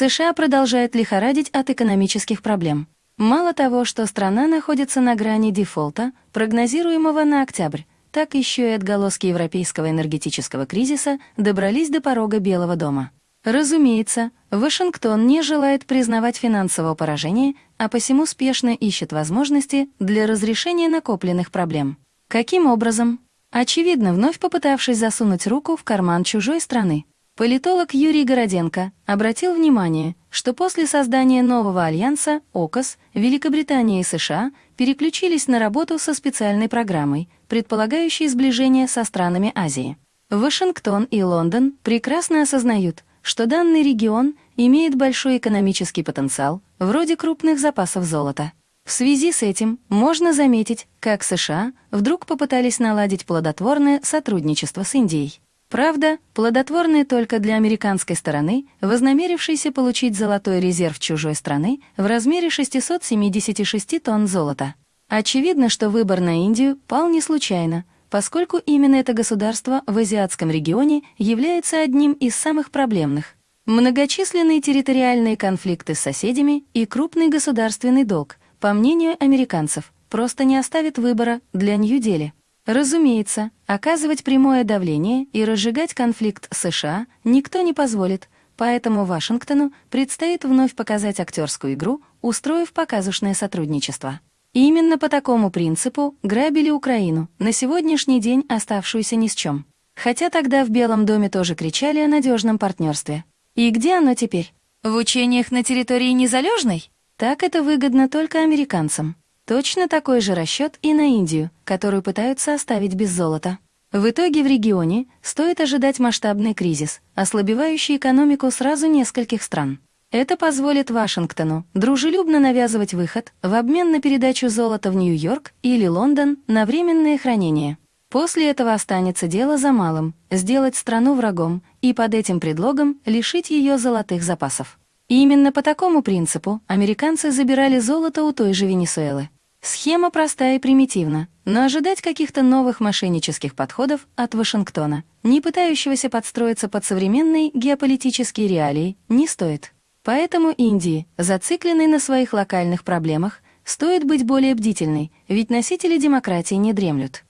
США продолжает лихорадить от экономических проблем. Мало того, что страна находится на грани дефолта, прогнозируемого на октябрь, так еще и отголоски европейского энергетического кризиса добрались до порога Белого дома. Разумеется, Вашингтон не желает признавать финансового поражения, а посему спешно ищет возможности для разрешения накопленных проблем. Каким образом? Очевидно, вновь попытавшись засунуть руку в карман чужой страны. Политолог Юрий Городенко обратил внимание, что после создания нового альянса ОКОС Великобритания и США переключились на работу со специальной программой, предполагающей сближение со странами Азии. Вашингтон и Лондон прекрасно осознают, что данный регион имеет большой экономический потенциал, вроде крупных запасов золота. В связи с этим можно заметить, как США вдруг попытались наладить плодотворное сотрудничество с Индией. Правда, плодотворное только для американской стороны, вознамерившейся получить золотой резерв чужой страны в размере 676 тонн золота. Очевидно, что выбор на Индию пал не случайно — поскольку именно это государство в азиатском регионе является одним из самых проблемных. Многочисленные территориальные конфликты с соседями и крупный государственный долг, по мнению американцев, просто не оставит выбора для Нью-Дели. Разумеется, оказывать прямое давление и разжигать конфликт США никто не позволит, поэтому Вашингтону предстоит вновь показать актерскую игру, устроив показушное сотрудничество. Именно по такому принципу грабили Украину, на сегодняшний день оставшуюся ни с чем. Хотя тогда в Белом доме тоже кричали о надежном партнерстве. И где оно теперь? В учениях на территории Незалежной? Так это выгодно только американцам. Точно такой же расчет и на Индию, которую пытаются оставить без золота. В итоге в регионе стоит ожидать масштабный кризис, ослабевающий экономику сразу нескольких стран. Это позволит Вашингтону дружелюбно навязывать выход в обмен на передачу золота в Нью-Йорк или Лондон на временное хранение. После этого останется дело за малым — сделать страну врагом и под этим предлогом лишить ее золотых запасов. И именно по такому принципу американцы забирали золото у той же Венесуэлы. Схема простая и примитивна, но ожидать каких-то новых мошеннических подходов от Вашингтона, не пытающегося подстроиться под современные геополитические реалии, не стоит. Поэтому Индии, зацикленной на своих локальных проблемах, стоит быть более бдительной, ведь носители демократии не дремлют.